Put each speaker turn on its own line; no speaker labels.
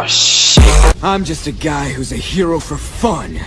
Oh shit.
I'm just a guy who's a hero for fun.